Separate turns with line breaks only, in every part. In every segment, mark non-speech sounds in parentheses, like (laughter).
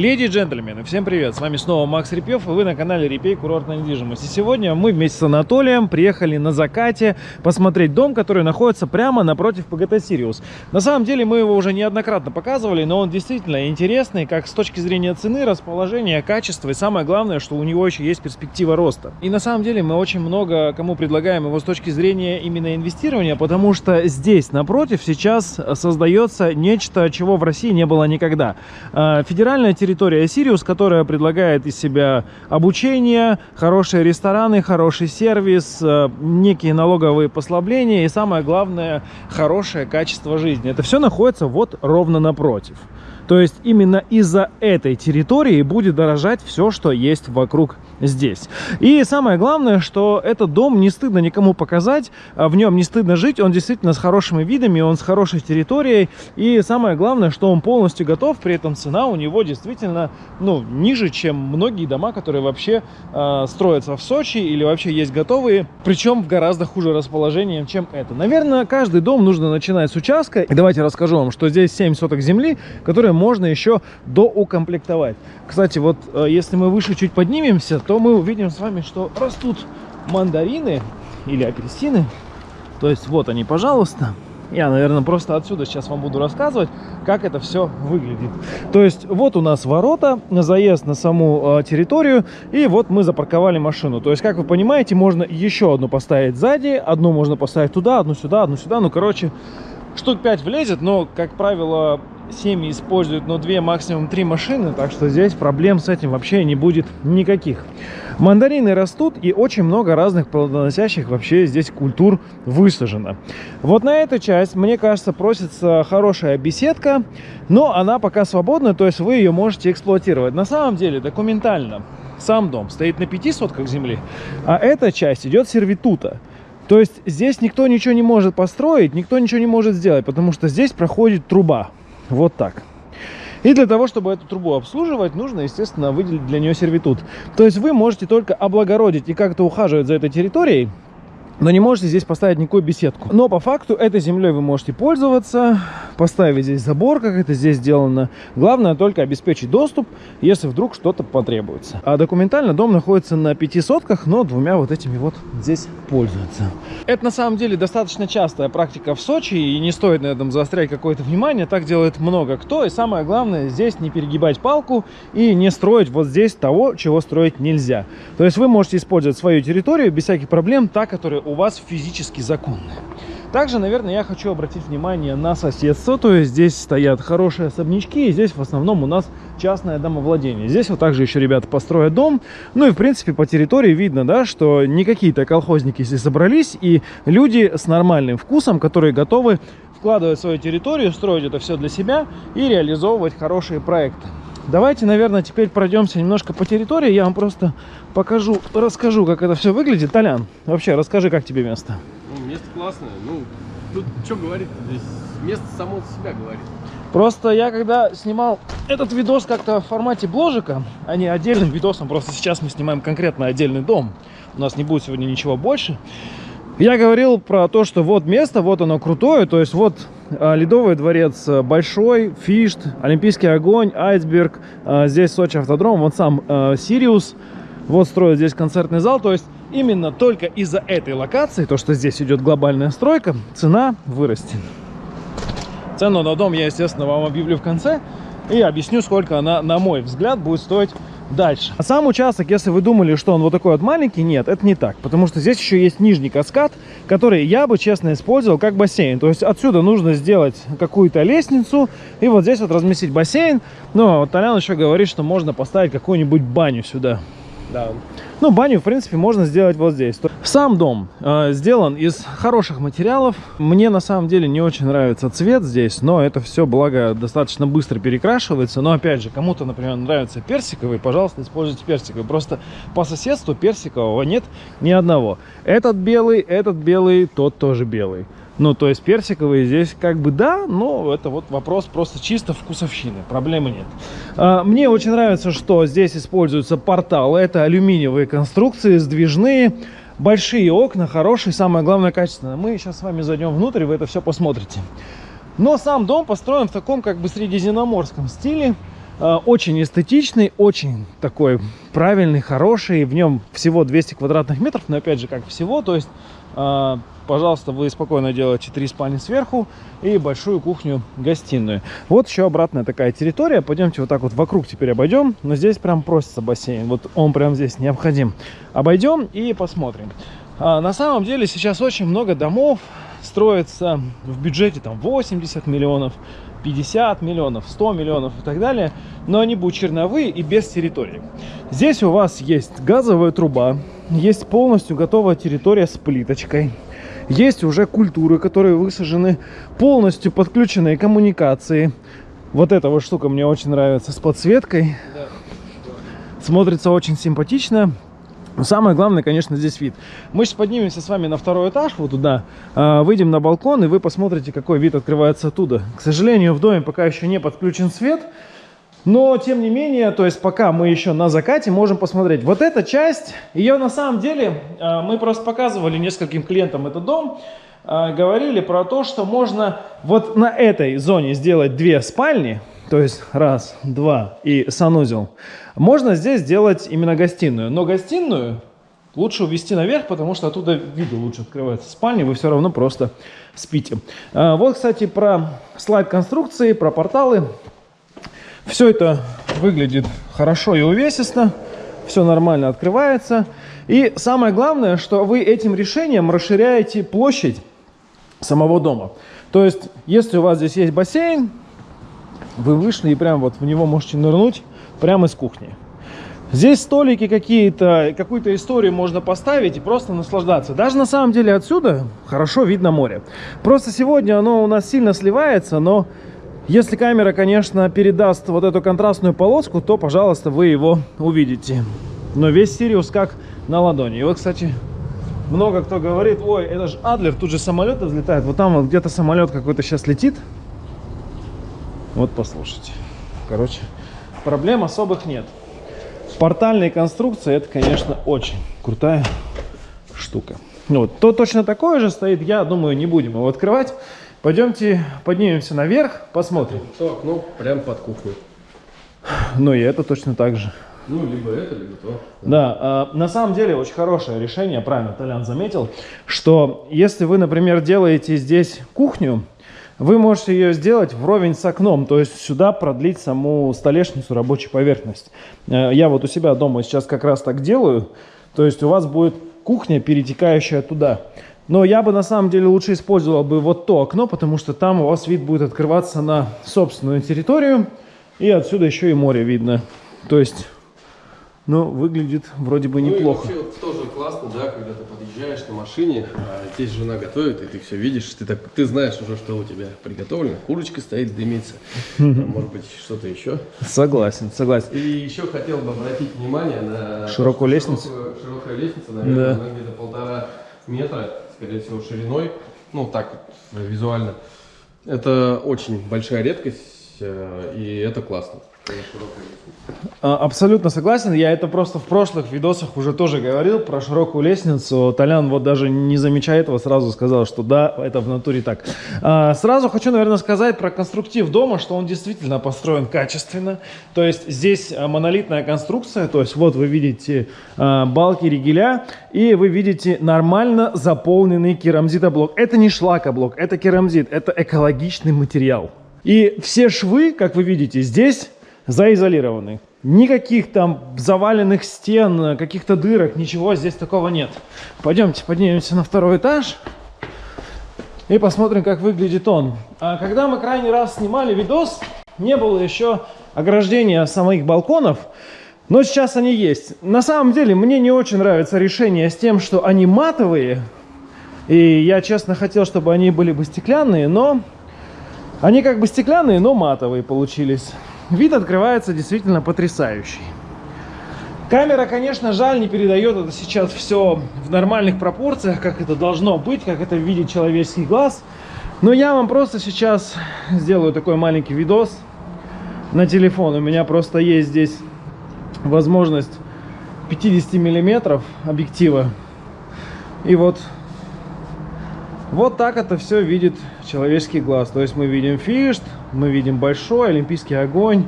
Леди и джентльмены, всем привет! С вами снова Макс Репьев, и вы на канале Репей Курортная недвижимость. И сегодня мы вместе с Анатолием приехали на закате посмотреть дом, который находится прямо напротив ПГТ Сириус. На самом деле мы его уже неоднократно показывали, но он действительно интересный, как с точки зрения цены, расположения, качества, и самое главное, что у него еще есть перспектива роста. И на самом деле мы очень много кому предлагаем его с точки зрения именно инвестирования, потому что здесь напротив сейчас создается нечто, чего в России не было никогда. А, федеральная территория Сириус, которая предлагает из себя обучение, хорошие рестораны, хороший сервис, э, некие налоговые послабления и самое главное, хорошее качество жизни. Это все находится вот ровно напротив. То есть именно из-за этой территории будет дорожать все, что есть вокруг здесь. И самое главное, что этот дом не стыдно никому показать, а в нем не стыдно жить, он действительно с хорошими видами, он с хорошей территорией. И самое главное, что он полностью готов, при этом цена у него действительно ну, ниже, чем многие дома, которые вообще э, строятся в Сочи или вообще есть готовые, причем в гораздо хуже расположении, чем это. Наверное, каждый дом нужно начинать с участка. И давайте расскажу вам, что здесь 7 соток земли, которые можно еще доукомплектовать. Кстати, вот э, если мы выше чуть поднимемся, то мы увидим с вами, что растут мандарины или апельсины. То есть вот они, пожалуйста. Я, наверное, просто отсюда сейчас вам буду рассказывать, как это все выглядит. То есть вот у нас ворота, заезд на саму э, территорию, и вот мы запарковали машину. То есть, как вы понимаете, можно еще одну поставить сзади, одну можно поставить туда, одну сюда, одну сюда. Ну, короче, штук 5 влезет, но, как правило, семьи используют, но две, максимум три машины, так что здесь проблем с этим вообще не будет никаких. Мандарины растут и очень много разных плодоносящих вообще здесь культур высажено. Вот на эту часть, мне кажется, просится хорошая беседка, но она пока свободна, то есть вы ее можете эксплуатировать. На самом деле, документально, сам дом стоит на пяти сотках земли, а эта часть идет сервитута. То есть здесь никто ничего не может построить, никто ничего не может сделать, потому что здесь проходит труба. Вот так. И для того, чтобы эту трубу обслуживать, нужно, естественно, выделить для нее сервитут. То есть вы можете только облагородить и как-то ухаживать за этой территорией, но не можете здесь поставить никакую беседку. Но по факту этой землей вы можете пользоваться, поставить здесь забор, как это здесь сделано. Главное только обеспечить доступ, если вдруг что-то потребуется. А документально дом находится на пяти сотках, но двумя вот этими вот здесь пользуются. Это на самом деле достаточно частая практика в Сочи, и не стоит на этом заострять какое-то внимание. Так делает много кто. И самое главное, здесь не перегибать палку и не строить вот здесь того, чего строить нельзя. То есть вы можете использовать свою территорию без всяких проблем, та, которая у вас физически законная. Также, наверное, я хочу обратить внимание на соседство. То есть здесь стоят хорошие особнячки, и здесь в основном у нас частное домовладение. Здесь вот также еще ребята построят дом. Ну и, в принципе, по территории видно, да, что не какие-то колхозники здесь собрались, и люди с нормальным вкусом, которые готовы вкладывать свою территорию, строить это все для себя и реализовывать хорошие проекты. Давайте, наверное, теперь пройдемся немножко по территории. Я вам просто покажу, расскажу, как это все выглядит. Толян, вообще, расскажи, как тебе место.
Ну, место классное. Ну, тут что говорить здесь? Место само за себя говорит.
Просто я когда снимал этот видос как-то в формате бложика, а не отдельным видосом, просто сейчас мы снимаем конкретно отдельный дом. У нас не будет сегодня ничего больше. Я говорил про то, что вот место, вот оно крутое, то есть вот а, Ледовый дворец э, большой, Фишт, Олимпийский огонь, Айсберг, а, здесь Сочи автодром, вот сам Сириус, вот строят здесь концертный зал, то есть именно только из-за этой локации, то, что здесь идет глобальная стройка, цена вырастет. Цену на дом я, естественно, вам объявлю в конце и объясню, сколько она, на мой взгляд, будет стоить дальше. А сам участок, если вы думали, что он вот такой вот маленький, нет, это не так. Потому что здесь еще есть нижний каскад, который я бы, честно, использовал как бассейн. То есть отсюда нужно сделать какую-то лестницу и вот здесь вот разместить бассейн. Но Толян еще говорит, что можно поставить какую-нибудь баню сюда.
Да.
Ну, баню, в принципе, можно сделать вот здесь. Сам дом э, сделан из хороших материалов. Мне, на самом деле, не очень нравится цвет здесь, но это все, благо, достаточно быстро перекрашивается. Но, опять же, кому-то, например, нравится персиковый, пожалуйста, используйте персиковый. Просто по соседству персикового нет ни одного. Этот белый, этот белый, тот тоже белый. Ну, то есть персиковые здесь как бы да, но это вот вопрос просто чисто вкусовщины, проблемы нет. А, мне очень нравится, что здесь используются порталы, это алюминиевые конструкции, сдвижные, большие окна, хорошие, самое главное качественное. Мы сейчас с вами зайдем внутрь, вы это все посмотрите. Но сам дом построен в таком как бы средиземноморском стиле. Э, очень эстетичный, очень такой правильный, хороший. В нем всего 200 квадратных метров, но опять же, как всего, то есть э, пожалуйста, вы спокойно делаете три спальни сверху и большую кухню-гостиную. Вот еще обратная такая территория. Пойдемте вот так вот вокруг теперь обойдем. Но здесь прям просится бассейн. Вот он прям здесь необходим. Обойдем и посмотрим. А, на самом деле сейчас очень много домов строится в бюджете там 80 миллионов, 50 миллионов, 100 миллионов и так далее, но они будут черновые и без территории. Здесь у вас есть газовая труба, есть полностью готовая территория с плиточкой, есть уже культуры, которые высажены, полностью подключенные коммуникации. Вот эта вот штука мне очень нравится с подсветкой. Да. Смотрится очень симпатично. Но самое главное, конечно, здесь вид. Мы сейчас поднимемся с вами на второй этаж, вот туда, а, выйдем на балкон, и вы посмотрите, какой вид открывается оттуда. К сожалению, в доме пока еще не подключен свет, но, тем не менее, то есть пока мы еще на закате, можем посмотреть. Вот эта часть, ее на самом деле, э, мы просто показывали нескольким клиентам этот дом, э, говорили про то, что можно вот на этой зоне сделать две спальни, то есть раз, два и санузел. Можно здесь сделать именно гостиную, но гостиную лучше увести наверх, потому что оттуда виды лучше открываются спальни, вы все равно просто спите. Э, вот, кстати, про слайд конструкции, про порталы. Все это выглядит хорошо и увесисто, все нормально открывается. И самое главное, что вы этим решением расширяете площадь самого дома. То есть, если у вас здесь есть бассейн, вы вышли и прям вот в него можете нырнуть прямо из кухни. Здесь столики какие-то, какую-то историю можно поставить и просто наслаждаться. Даже на самом деле отсюда хорошо видно море. Просто сегодня оно у нас сильно сливается, но если камера, конечно, передаст вот эту контрастную полоску, то, пожалуйста, вы его увидите. Но весь Сириус как на ладони. И вот, кстати, много кто говорит, ой, это же Адлер, тут же самолеты взлетают. Вот там вот где-то самолет какой-то сейчас летит. Вот послушайте. Короче, проблем особых нет. Портальные конструкции, это, конечно, очень крутая штука. Вот, то точно такое же стоит, я думаю, не будем его открывать. Пойдемте поднимемся наверх, посмотрим.
То окно прямо под кухню.
Ну и это точно так же.
Ну, либо это, либо то.
Да, э, на самом деле очень хорошее решение, правильно Толян заметил, что если вы, например, делаете здесь кухню, вы можете ее сделать вровень с окном, то есть сюда продлить саму столешницу, рабочую поверхность. Э, я вот у себя дома сейчас как раз так делаю, то есть у вас будет кухня, перетекающая туда. Но я бы на самом деле лучше использовал бы вот то окно, потому что там у вас вид будет открываться на собственную территорию. И отсюда еще и море видно. То есть, ну, выглядит вроде бы неплохо.
Ну и вообще тоже классно, да, когда ты подъезжаешь на машине, а здесь жена готовит, и ты все видишь, ты, так, ты знаешь уже, что у тебя приготовлено. Курочка стоит, дымится. Может быть, что-то еще.
Согласен, согласен.
И еще хотел бы обратить внимание на...
Широкую лестницу.
Широкая лестница, наверное, да. где-то полтора метра скорее всего, шириной, ну так визуально. Это очень большая редкость, э, и это классно.
А, абсолютно согласен. Я это просто в прошлых видосах уже тоже говорил про широкую лестницу. Толян вот даже не замечая этого сразу сказал, что да, это в натуре так. А, сразу хочу, наверное, сказать про конструктив дома, что он действительно построен качественно. То есть здесь а, монолитная конструкция, то есть вот вы видите балки ригеля, и вы видите нормально заполненный керамзитоблок. Это не шлакоблок, это керамзит, это экологичный материал. И все швы, как вы видите, здесь заизолированы. Никаких там заваленных стен, каких-то дырок, ничего здесь такого нет. Пойдемте поднимемся на второй этаж и посмотрим, как выглядит он. А когда мы крайний раз снимали видос, не было еще ограждения самих балконов, но сейчас они есть. На самом деле, мне не очень нравится решение с тем, что они матовые. И я, честно, хотел, чтобы они были бы стеклянные, но... Они как бы стеклянные, но матовые получились. Вид открывается действительно потрясающий. Камера, конечно, жаль, не передает это сейчас все в нормальных пропорциях, как это должно быть, как это видит человеческий глаз. Но я вам просто сейчас сделаю такой маленький видос на телефон. У меня просто есть здесь возможность 50 миллиметров объектива. И вот, вот так это все видит человеческий глаз. То есть мы видим фишт, мы видим большой олимпийский огонь.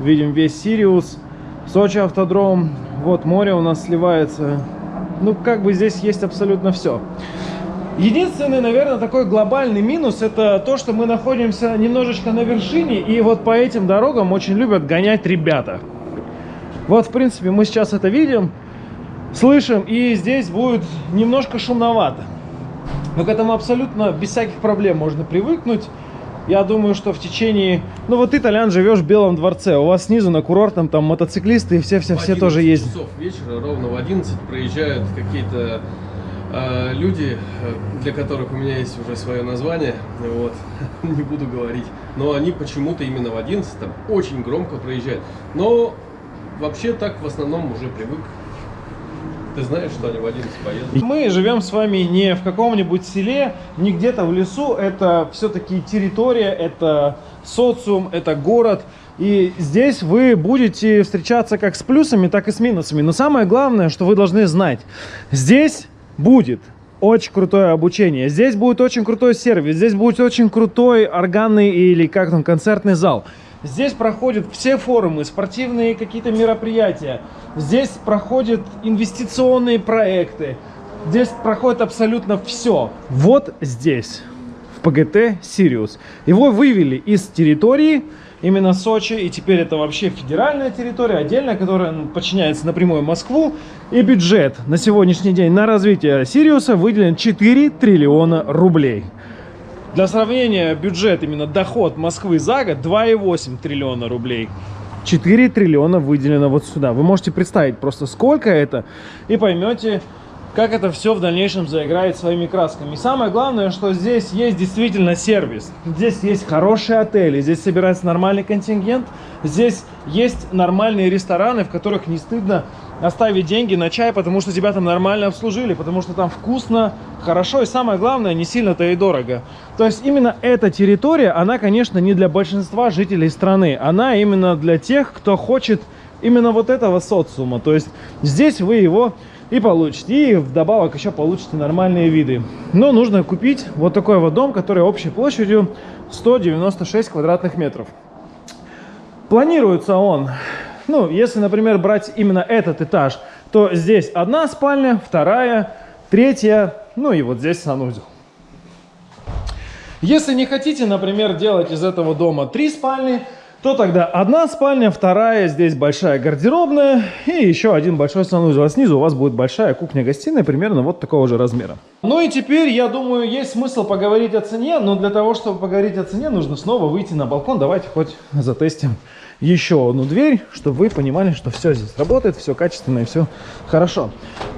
Видим весь Сириус. Сочи автодром. Вот море у нас сливается. Ну, как бы здесь есть абсолютно все. Единственный, наверное, такой глобальный минус это то, что мы находимся немножечко на вершине, и вот по этим дорогам очень любят гонять ребята. Вот, в принципе, мы сейчас это видим, слышим, и здесь будет немножко шумновато. Но к этому абсолютно без всяких проблем можно привыкнуть. Я думаю, что в течение... Ну вот ты, Толян, живешь в Белом дворце. У вас снизу на курортном там мотоциклисты и все-все-все тоже ездят.
часов вечера, ровно в 11, проезжают какие-то э, люди, э, для которых у меня есть уже свое название. Вот, (laughs) не буду говорить. Но они почему-то именно в 11 там очень громко проезжают. Но вообще так в основном уже привык ты знаешь, что они в 11 поедут?
Мы живем с вами не в каком-нибудь селе, не где-то в лесу. Это все-таки территория, это социум, это город. И здесь вы будете встречаться как с плюсами, так и с минусами. Но самое главное, что вы должны знать, здесь будет очень крутое обучение. Здесь будет очень крутой сервис, здесь будет очень крутой органный или как там концертный зал. Здесь проходят все форумы, спортивные какие-то мероприятия. Здесь проходят инвестиционные проекты. Здесь проходит абсолютно все. Вот здесь, в ПГТ «Сириус». Его вывели из территории, именно Сочи, и теперь это вообще федеральная территория, отдельная, которая подчиняется напрямую Москву. И бюджет на сегодняшний день на развитие Сириуса выделен 4 триллиона рублей. Для сравнения, бюджет, именно доход Москвы за год 2,8 триллиона рублей. 4 триллиона выделено вот сюда. Вы можете представить просто сколько это и поймете, как это все в дальнейшем заиграет своими красками. И самое главное, что здесь есть действительно сервис. Здесь есть хорошие отели, здесь собирается нормальный контингент, здесь есть нормальные рестораны, в которых не стыдно оставить деньги на чай, потому что тебя там нормально обслужили, потому что там вкусно, хорошо и самое главное, не сильно-то и дорого. То есть именно эта территория, она, конечно, не для большинства жителей страны, она именно для тех, кто хочет именно вот этого социума. То есть здесь вы его и получите. И вдобавок еще получите нормальные виды. Но нужно купить вот такой вот дом, который общей площадью 196 квадратных метров. Планируется он, ну, если, например, брать именно этот этаж, то здесь одна спальня, вторая, третья, ну и вот здесь санузел. Если не хотите, например, делать из этого дома три спальни, то тогда одна спальня, вторая, здесь большая гардеробная и еще один большой санузел. А снизу у вас будет большая кухня-гостиная примерно вот такого же размера. Ну и теперь, я думаю, есть смысл поговорить о цене, но для того, чтобы поговорить о цене, нужно снова выйти на балкон. Давайте хоть затестим еще одну дверь, чтобы вы понимали, что все здесь работает, все качественно и все хорошо.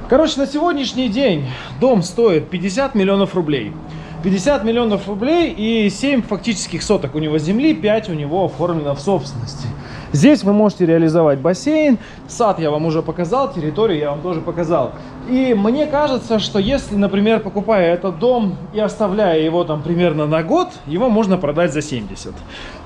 Короче, на сегодняшний день дом стоит 50 миллионов рублей. 50 миллионов рублей и 7 фактических соток у него земли, 5 у него оформлено в собственности. Здесь вы можете реализовать бассейн, сад я вам уже показал, территорию я вам тоже показал. И мне кажется, что если, например, покупая этот дом и оставляя его там примерно на год, его можно продать за 70.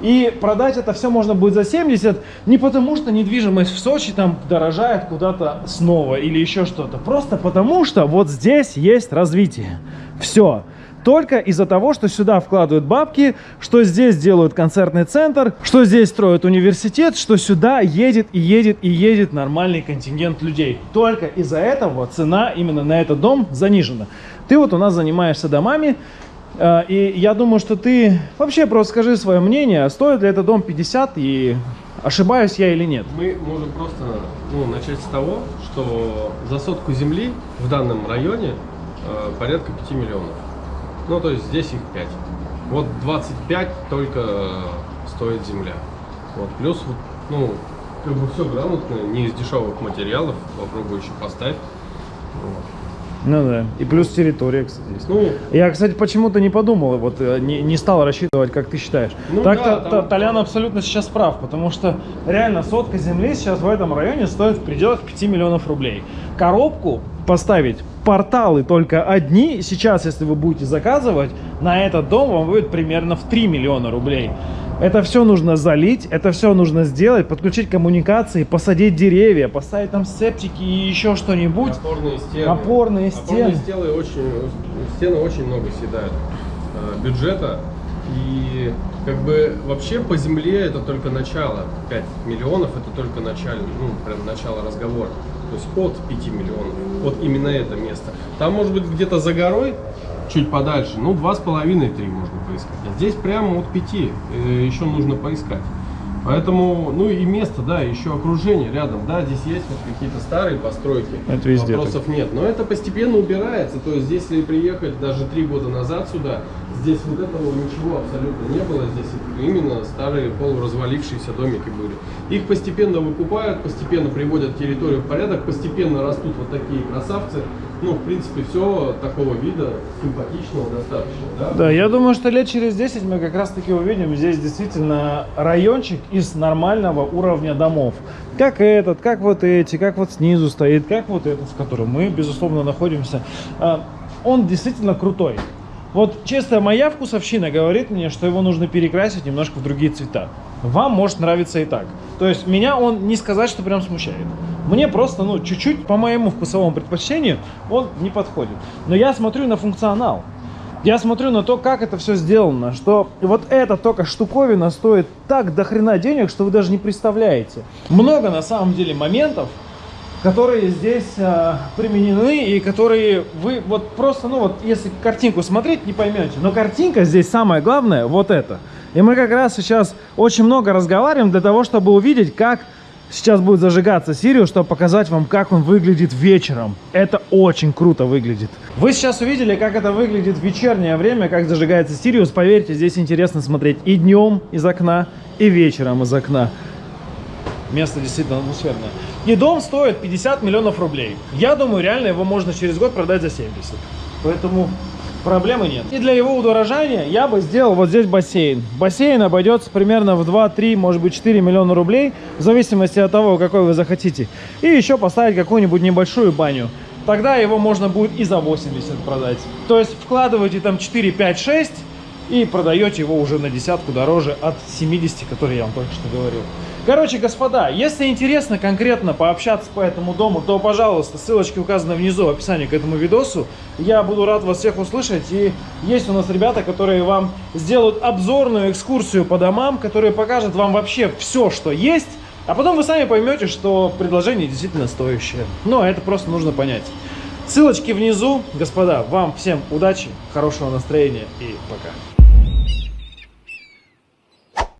И продать это все можно будет за 70 не потому, что недвижимость в Сочи там дорожает куда-то снова или еще что-то. Просто потому, что вот здесь есть развитие. Все только из-за того, что сюда вкладывают бабки, что здесь делают концертный центр, что здесь строят университет, что сюда едет и едет и едет нормальный контингент людей. Только из-за этого цена именно на этот дом занижена. Ты вот у нас занимаешься домами, э, и я думаю, что ты вообще просто скажи свое мнение, стоит ли этот дом 50 и ошибаюсь я или нет.
Мы можем просто ну, начать с того, что за сотку земли в данном районе э, порядка 5 миллионов. Ну, то есть здесь их 5. Вот 25 только стоит земля. Вот, плюс, ну, как бы все грамотно, не из дешевых материалов, попробуй еще поставь.
Вот. Ну да. И плюс территория, кстати. Есть. Ну, я, кстати, почему-то не подумал, вот э, не, не стал рассчитывать, как ты считаешь. Ну, Так-то да, там... Толян абсолютно сейчас прав, потому что реально сотка земли сейчас в этом районе стоит в пределах 5 миллионов рублей. Коробку поставить порталы только одни, сейчас, если вы будете заказывать, на этот дом вам будет примерно в 3 миллиона рублей. Это все нужно залить, это все нужно сделать, подключить коммуникации, посадить деревья, поставить там септики и еще что-нибудь.
Опорные стены.
Опорные стены. Опорные
стены очень, стены очень много съедают э, бюджета. И как бы вообще по земле это только начало. 5 миллионов это только начало, ну, прям начало разговора. То есть от 5 миллионов. Вот именно это место. Там может быть где-то за горой, чуть подальше, ну, два с половиной, три можно поискать. А здесь прямо от пяти э, еще нужно поискать. Поэтому, ну и место, да, еще окружение рядом, да, здесь есть вот какие-то старые постройки.
Это везде
Вопросов нет. Но это постепенно убирается. То есть если приехать даже три года назад сюда, здесь вот этого ничего абсолютно не было. Здесь именно старые полуразвалившиеся домики были. Их постепенно выкупают, постепенно приводят территорию в порядок, постепенно растут вот такие красавцы. Ну, в принципе, все такого вида, симпатичного достаточно, да?
Да, я думаю, что лет через 10 мы как раз таки увидим здесь действительно райончик из нормального уровня домов. Как этот, как вот эти, как вот снизу стоит, как вот этот, в котором мы, безусловно, находимся. А, Он действительно крутой. Вот честно, моя вкусовщина говорит мне, что его нужно перекрасить немножко в другие цвета. Вам может нравиться и так. То есть меня он не сказать, что прям смущает. Мне просто, ну, чуть-чуть по моему вкусовому предпочтению он не подходит. Но я смотрю на функционал. Я смотрю на то, как это все сделано, что вот эта только штуковина стоит так до хрена денег, что вы даже не представляете. Много на самом деле моментов, которые здесь э, применены и которые вы вот просто, ну вот, если картинку смотреть, не поймете. Но картинка здесь самое главное, вот это. И мы как раз сейчас очень много разговариваем для того, чтобы увидеть, как сейчас будет зажигаться Сириус, чтобы показать вам, как он выглядит вечером. Это очень круто выглядит. Вы сейчас увидели, как это выглядит в вечернее время, как зажигается Сириус. Поверьте, здесь интересно смотреть и днем из окна, и вечером из окна. Место действительно атмосферное. И дом стоит 50 миллионов рублей. Я думаю, реально его можно через год продать за 70. Поэтому проблемы нет. И для его удорожания я бы сделал вот здесь бассейн. Бассейн обойдется примерно в 2-3, может быть 4 миллиона рублей, в зависимости от того, какой вы захотите. И еще поставить какую-нибудь небольшую баню. Тогда его можно будет и за 80 продать. То есть вкладываете там 4, 5, 6 и продаете его уже на десятку дороже от 70, который я вам только что говорил. Короче, господа, если интересно конкретно пообщаться по этому дому, то, пожалуйста, ссылочки указаны внизу в описании к этому видосу. Я буду рад вас всех услышать. И есть у нас ребята, которые вам сделают обзорную экскурсию по домам, которые покажут вам вообще все, что есть. А потом вы сами поймете, что предложение действительно стоящее. Но это просто нужно понять. Ссылочки внизу. Господа, вам всем удачи, хорошего настроения и пока.